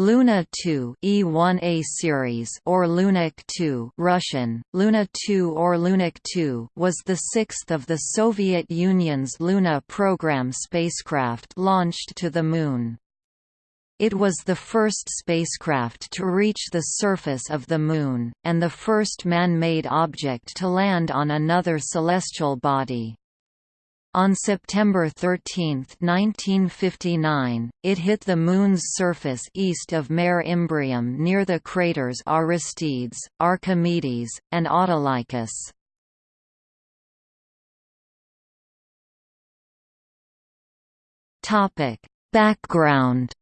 Luna 2 E1A series or Lunik 2 Russian, Luna 2 or Lunik 2 was the sixth of the Soviet Union's Luna program spacecraft launched to the Moon. It was the first spacecraft to reach the surface of the Moon, and the first man-made object to land on another celestial body. On September 13, 1959, it hit the Moon's surface east of Mare Imbrium near the craters Aristides, Archimedes, and Autolycus. Background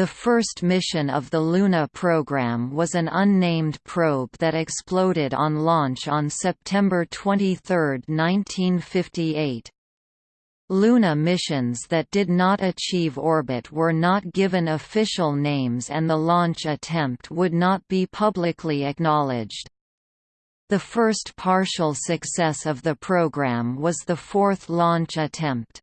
The first mission of the Luna program was an unnamed probe that exploded on launch on September 23, 1958. Luna missions that did not achieve orbit were not given official names and the launch attempt would not be publicly acknowledged. The first partial success of the program was the fourth launch attempt.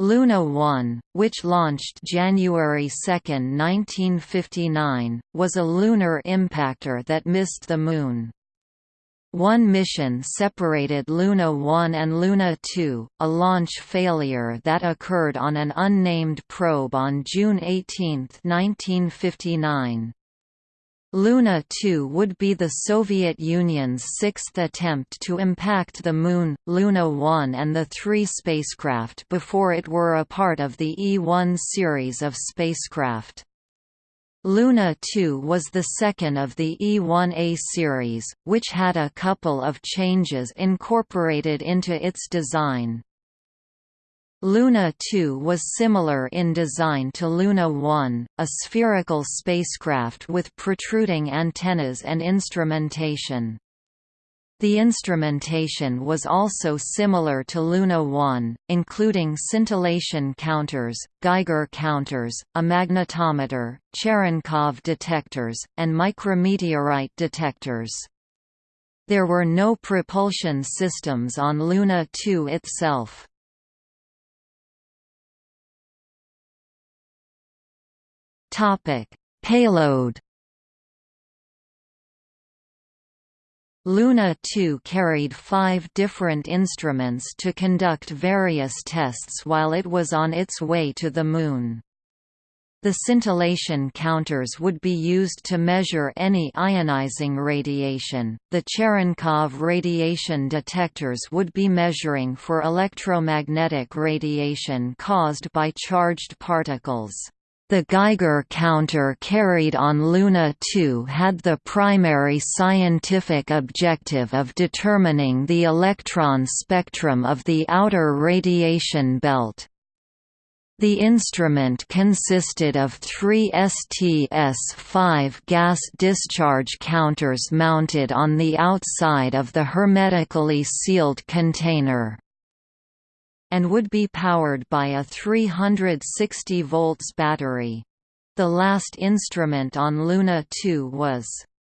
Luna 1, which launched January 2, 1959, was a lunar impactor that missed the Moon. One mission separated Luna 1 and Luna 2, a launch failure that occurred on an unnamed probe on June 18, 1959. Luna 2 would be the Soviet Union's sixth attempt to impact the Moon, Luna 1 and the three spacecraft before it were a part of the E-1 series of spacecraft. Luna 2 was the second of the E-1A series, which had a couple of changes incorporated into its design. Luna 2 was similar in design to Luna 1, a spherical spacecraft with protruding antennas and instrumentation. The instrumentation was also similar to Luna 1, including scintillation counters, Geiger counters, a magnetometer, Cherenkov detectors, and micrometeorite detectors. There were no propulsion systems on Luna 2 itself. Topic: Payload. Luna 2 carried five different instruments to conduct various tests while it was on its way to the Moon. The scintillation counters would be used to measure any ionizing radiation, the Cherenkov radiation detectors would be measuring for electromagnetic radiation caused by charged particles. The Geiger counter carried on Luna 2 had the primary scientific objective of determining the electron spectrum of the outer radiation belt. The instrument consisted of three STS-5 gas discharge counters mounted on the outside of the hermetically sealed container and would be powered by a 360 volts battery. The last instrument on Luna 2 was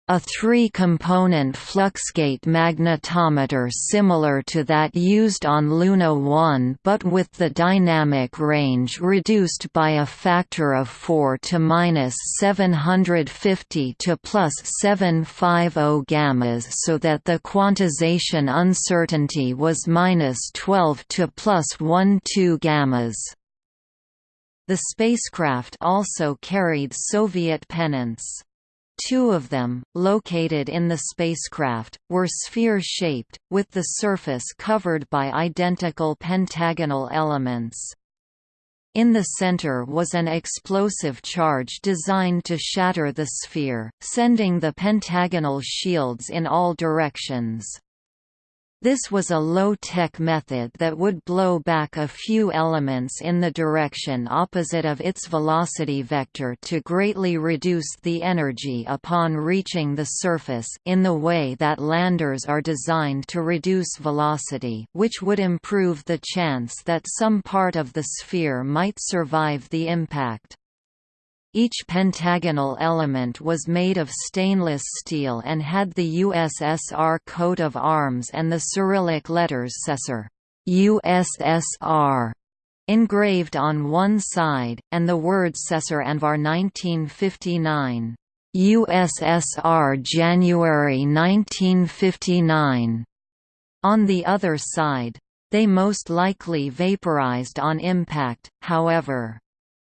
a three-component fluxgate magnetometer similar to that used on Luna 1 but with the dynamic range reduced by a factor of 4 to minus 750 to plus 750 gammas so that the quantization uncertainty was minus 12 to plus 12 gammas. The spacecraft also carried Soviet pennants. Two of them, located in the spacecraft, were sphere-shaped, with the surface covered by identical pentagonal elements. In the center was an explosive charge designed to shatter the sphere, sending the pentagonal shields in all directions. This was a low-tech method that would blow back a few elements in the direction opposite of its velocity vector to greatly reduce the energy upon reaching the surface in the way that landers are designed to reduce velocity which would improve the chance that some part of the sphere might survive the impact. Each pentagonal element was made of stainless steel and had the USSR coat of arms and the Cyrillic letters SESR USSR, engraved on one side, and the words Cesar Anvar 1959. USSR January 1959 on the other side. They most likely vaporized on impact, however.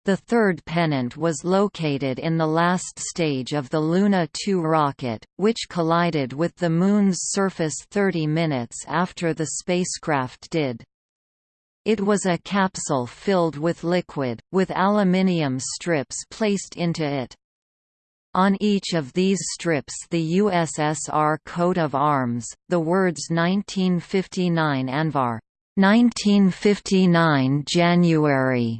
The third pennant was located in the last stage of the Luna 2 rocket, which collided with the Moon's surface 30 minutes after the spacecraft did. It was a capsule filled with liquid, with aluminium strips placed into it. On each of these strips the USSR coat of arms, the words 1959 Anvar 1959 January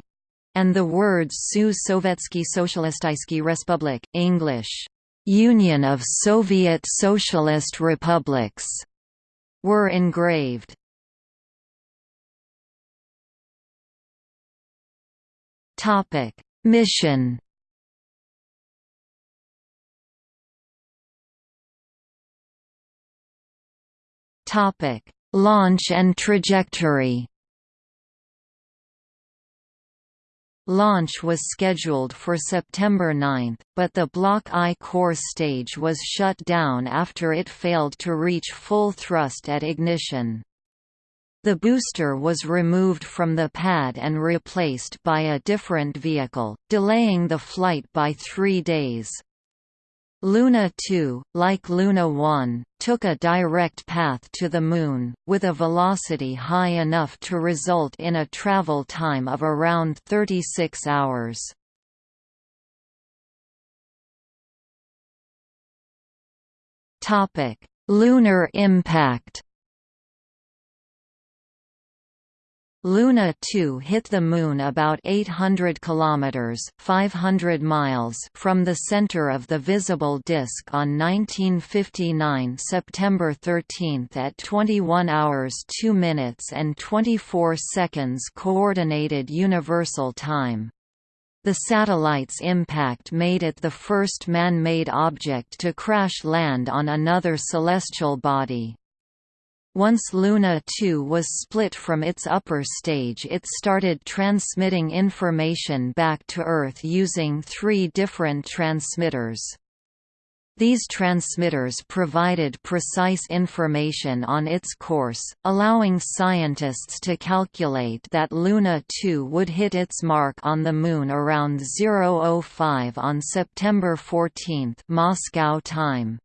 and the words Su Sovietsky Socialistisky Republic, English, Union of Soviet Socialist Republics, were engraved. Topic: Mission. Topic: Launch and trajectory. Launch was scheduled for September 9, but the Block I core stage was shut down after it failed to reach full thrust at ignition. The booster was removed from the pad and replaced by a different vehicle, delaying the flight by three days. Luna 2, like Luna 1, took a direct path to the Moon, with a velocity high enough to result in a travel time of around 36 hours. Lunar impact Luna 2 hit the Moon about 800 kilometers (500 miles) from the center of the visible disk on 1959 September 13 at 21 hours 2 minutes and 24 seconds Coordinated Universal Time. The satellite's impact made it the first man-made object to crash land on another celestial body. Once Luna 2 was split from its upper stage it started transmitting information back to Earth using three different transmitters. These transmitters provided precise information on its course, allowing scientists to calculate that Luna 2 would hit its mark on the Moon around 005 on September 14 Moscow time.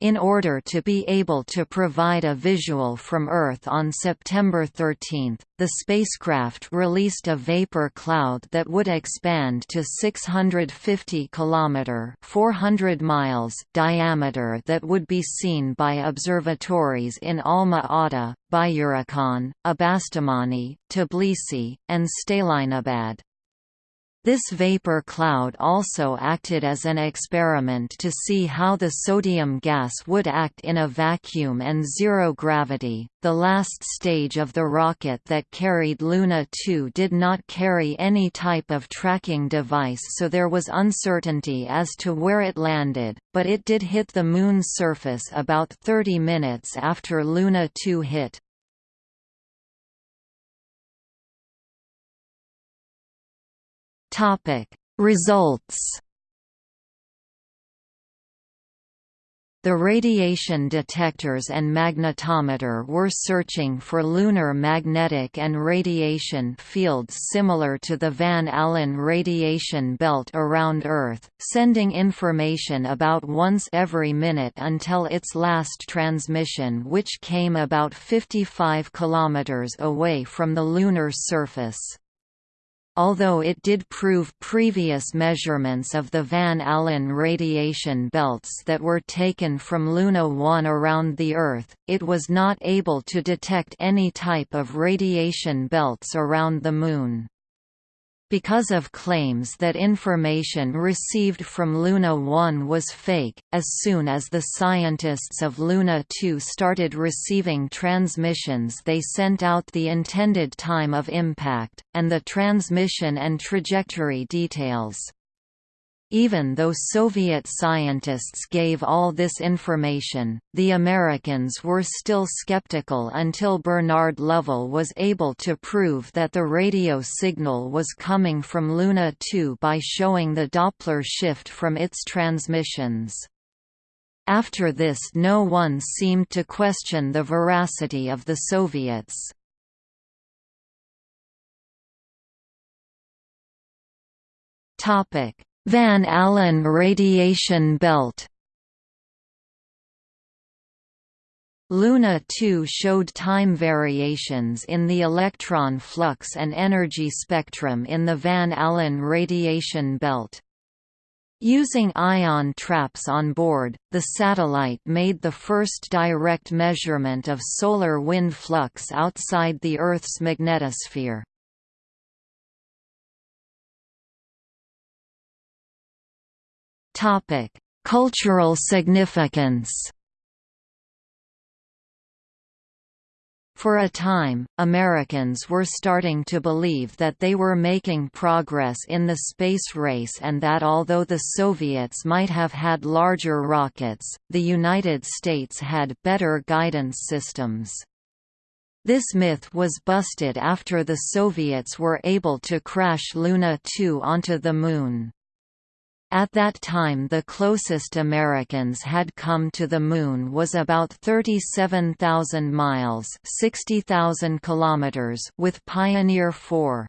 In order to be able to provide a visual from Earth on September 13, the spacecraft released a vapor cloud that would expand to 650 km 400 miles diameter that would be seen by observatories in Alma-Ata, Byurakan, Abastumani, Tbilisi, and Stalinabad. This vapor cloud also acted as an experiment to see how the sodium gas would act in a vacuum and zero gravity. The last stage of the rocket that carried Luna 2 did not carry any type of tracking device, so there was uncertainty as to where it landed, but it did hit the Moon's surface about 30 minutes after Luna 2 hit. Topic. Results The radiation detectors and magnetometer were searching for lunar magnetic and radiation fields similar to the Van Allen radiation belt around Earth, sending information about once every minute until its last transmission which came about 55 kilometers away from the lunar surface although it did prove previous measurements of the Van Allen radiation belts that were taken from Luna 1 around the Earth, it was not able to detect any type of radiation belts around the Moon. Because of claims that information received from Luna 1 was fake, as soon as the scientists of Luna 2 started receiving transmissions they sent out the intended time of impact, and the transmission and trajectory details. Even though Soviet scientists gave all this information, the Americans were still skeptical until Bernard Lovell was able to prove that the radio signal was coming from Luna 2 by showing the Doppler shift from its transmissions. After this no one seemed to question the veracity of the Soviets. Topic Van Allen radiation belt Luna 2 showed time variations in the electron flux and energy spectrum in the Van Allen radiation belt. Using ion traps on board, the satellite made the first direct measurement of solar wind flux outside the Earth's magnetosphere. Cultural significance. For a time, Americans were starting to believe that they were making progress in the space race and that although the Soviets might have had larger rockets, the United States had better guidance systems. This myth was busted after the Soviets were able to crash Luna 2 onto the Moon. At that time the closest Americans had come to the Moon was about 37,000 miles 60,000 kilometers with Pioneer 4.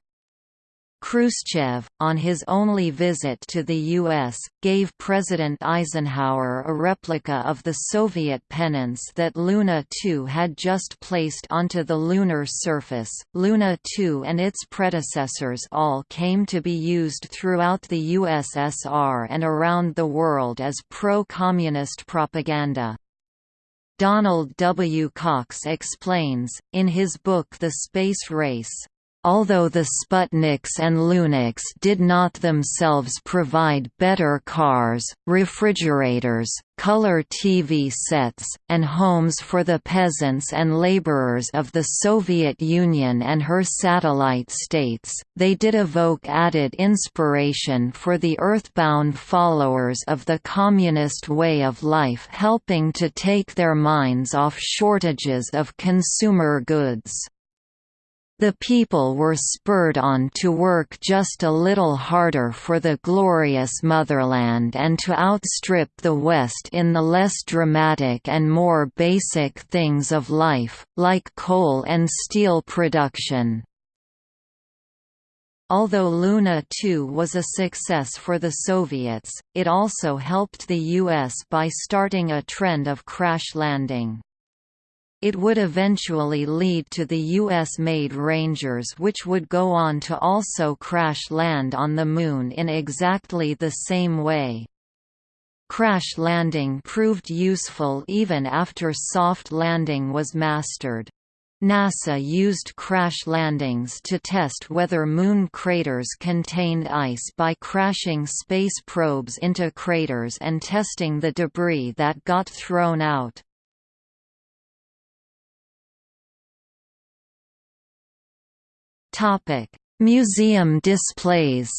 Khrushchev, on his only visit to the U.S., gave President Eisenhower a replica of the Soviet pennants that Luna 2 had just placed onto the lunar surface. Luna 2 and its predecessors all came to be used throughout the USSR and around the world as pro-communist propaganda. Donald W. Cox explains, in his book The Space Race, Although the Sputniks and Luniks did not themselves provide better cars, refrigerators, color TV sets, and homes for the peasants and laborers of the Soviet Union and her satellite states, they did evoke added inspiration for the earthbound followers of the communist way of life helping to take their minds off shortages of consumer goods. The people were spurred on to work just a little harder for the glorious motherland and to outstrip the West in the less dramatic and more basic things of life, like coal and steel production. Although Luna 2 was a success for the Soviets, it also helped the U.S. by starting a trend of crash landing. It would eventually lead to the US-made Rangers which would go on to also crash land on the Moon in exactly the same way. Crash landing proved useful even after soft landing was mastered. NASA used crash landings to test whether moon craters contained ice by crashing space probes into craters and testing the debris that got thrown out. Topic: Museum displays.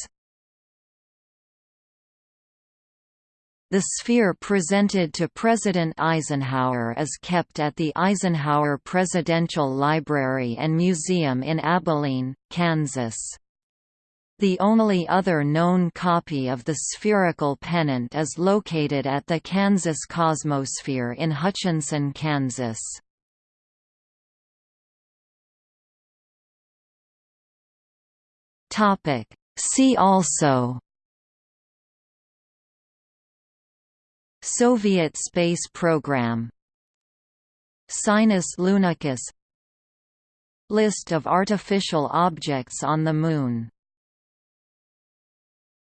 The sphere presented to President Eisenhower is kept at the Eisenhower Presidential Library and Museum in Abilene, Kansas. The only other known copy of the spherical pennant is located at the Kansas Cosmosphere in Hutchinson, Kansas. Topic. See also Soviet space program Sinus lunicus List of artificial objects on the Moon